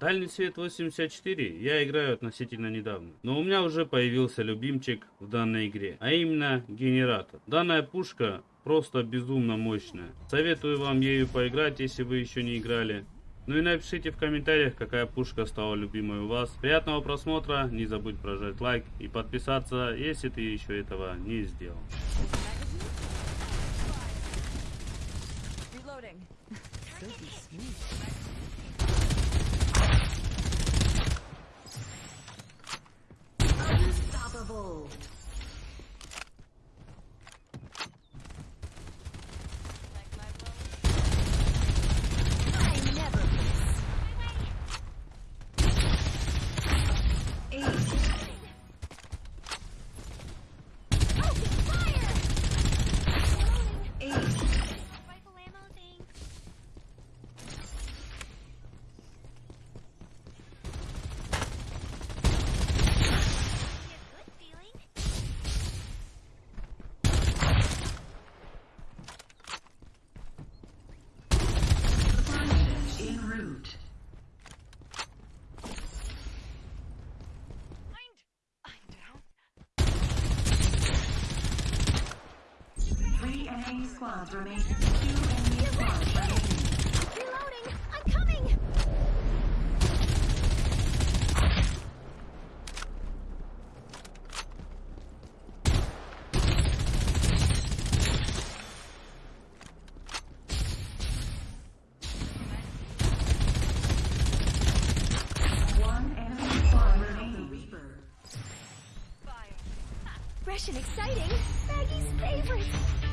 Дальний свет 84 я играю относительно недавно, но у меня уже появился любимчик в данной игре, а именно генератор. Данная пушка просто безумно мощная. Советую вам ею поиграть, если вы еще не играли. Ну и напишите в комментариях, какая пушка стала любимой у вас. Приятного просмотра, не забудь прожать лайк и подписаться, если ты еще этого не сделал. Reloading. Unstoppable. squads remaining. Two enemy squads remaining. Reloading! I'm coming! Fresh and exciting! Maggie's favorite!